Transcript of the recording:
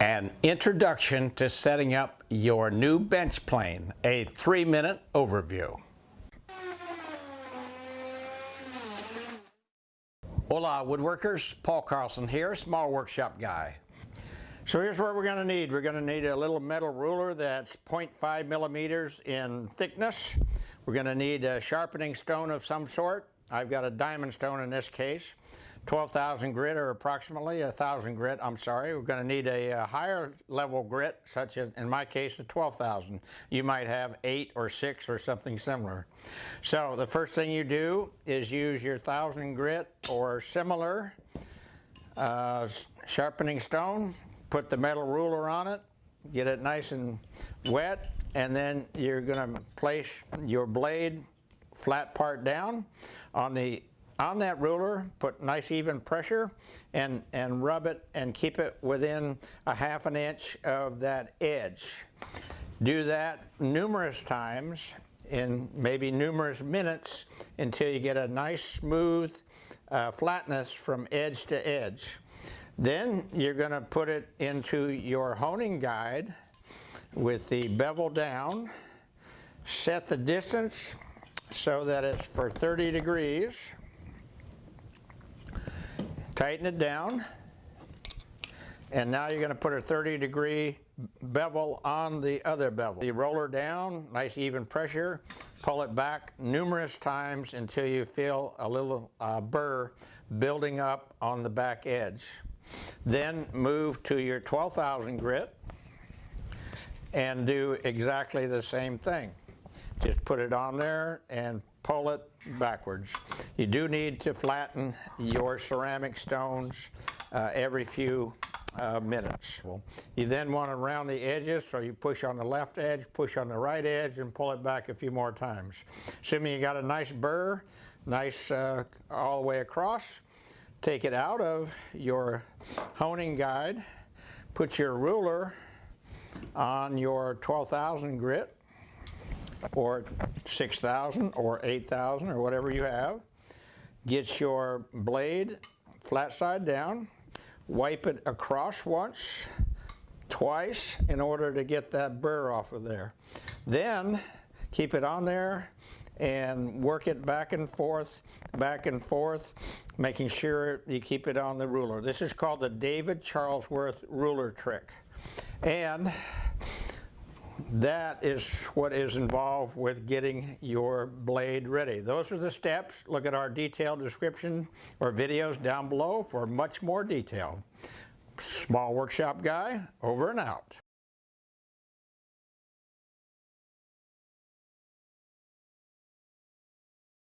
An introduction to setting up your new bench plane, a three-minute overview. Hola woodworkers, Paul Carlson here, small workshop guy. So here's what we're going to need. We're going to need a little metal ruler that's 0.5 millimeters in thickness. We're going to need a sharpening stone of some sort. I've got a diamond stone in this case. 12,000 grit or approximately a 1,000 grit, I'm sorry. We're going to need a, a, higher level grit, such as in my case a 12,000. You might have 8 or 6 or something similar. So the first thing you do is use your 1,000 grit or similar uh, sharpening stone, put the metal ruler on it, get it nice and wet, and then you're going to place your blade flat part down on the on that ruler, put nice even pressure and, and rub it and keep it within a half an inch of that edge. Do that numerous times in maybe numerous minutes until you get a nice smooth uh, flatness from edge to edge. Then you're going to put it into your honing guide with the bevel down, set the distance so that it's for 30 degrees, Tighten it down. And now you're going to put a 30 degree bevel on the other bevel. You roller down, nice even pressure, pull it back numerous times until you feel a little uh, burr building up on the back edge. Then move to your 12,000 grit and do exactly the same thing. Just put it on there and pull it backwards. You do need to flatten your ceramic stones uh, every few uh, minutes. You then want to round the edges, so you push on the left edge, push on the right edge, and pull it back a few more times. Assuming you got a nice burr, nice uh, all the way across, take it out of your honing guide, put your ruler on your 12,000 grit, or 6,000 or 8,000 or whatever you have. Get your blade flat side down, wipe it across once, twice in order to get that burr off of there. Then keep it on there and work it back and forth, back and forth, making sure you keep it on the ruler. This is called the David Charlesworth ruler trick. And that is what is involved with getting your blade ready. Those are the steps. Look at our detailed description or videos down below for much more detail. Small Workshop Guy, over and out.